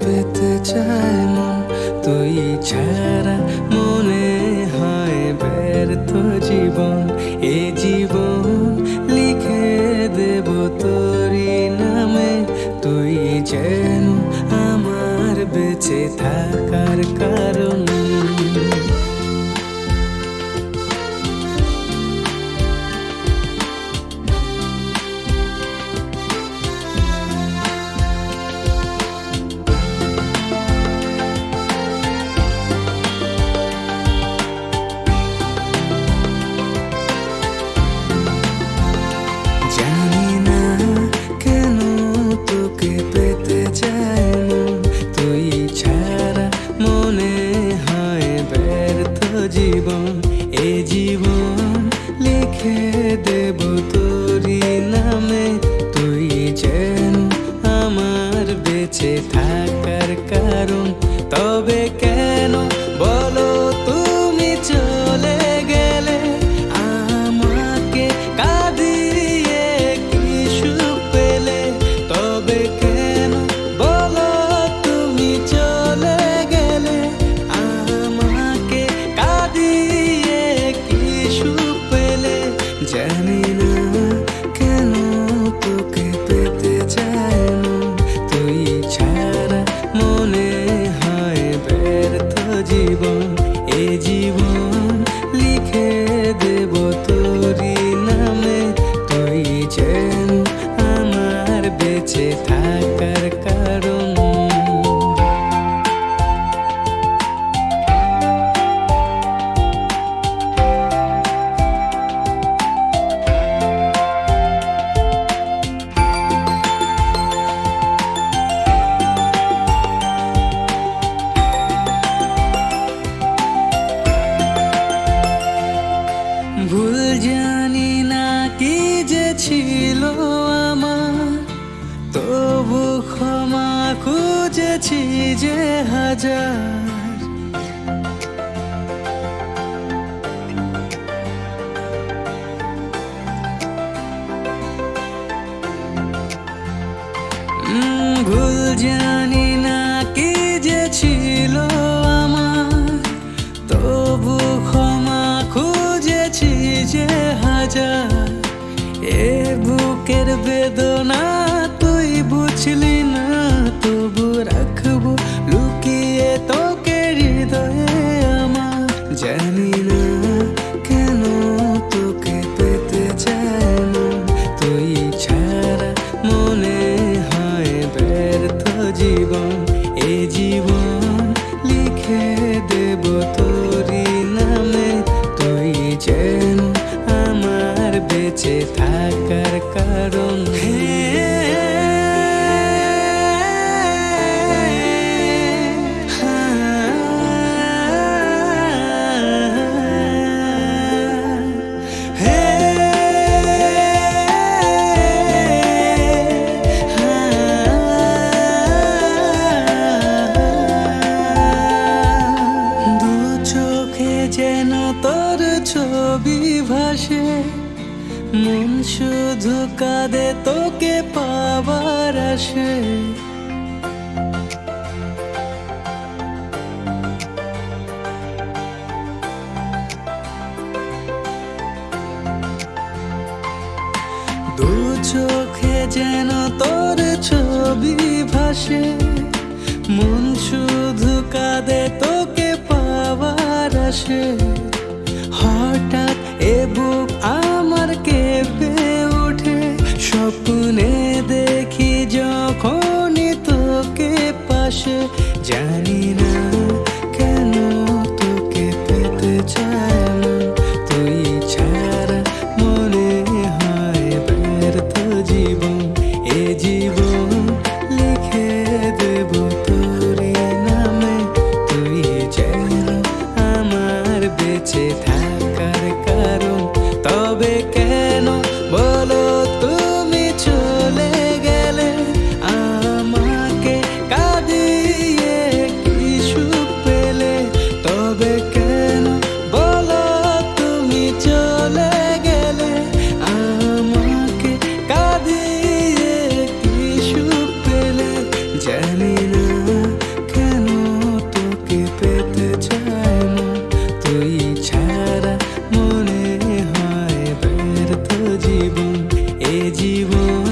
পেতে চাই মন তুই ছাড়া বেঁচে থাক গেছি যে হাজার। ভুল জানি না কি যে ছিল তবু খুঁজেছি যে এ বুকের বেদনা তুই বুঝলি না তো বেঁচে থাকার কারণ। হে মন শুধু কাঁদে, তোকে পাবার আসে দু চোখে যেন তোর ছবি ভাসে, মন শুধু কাঁদে, তোকে পাবার আসে জানি না। করবে কেন? বলো তুমি চলে গেলে আমাকে কাঁদিয়ে কি পেলে? জানি না কেন তোকে পেতে চায় না। তুই ছাড়া মনে হয় ব্যর্থ জীবন। এ জীবন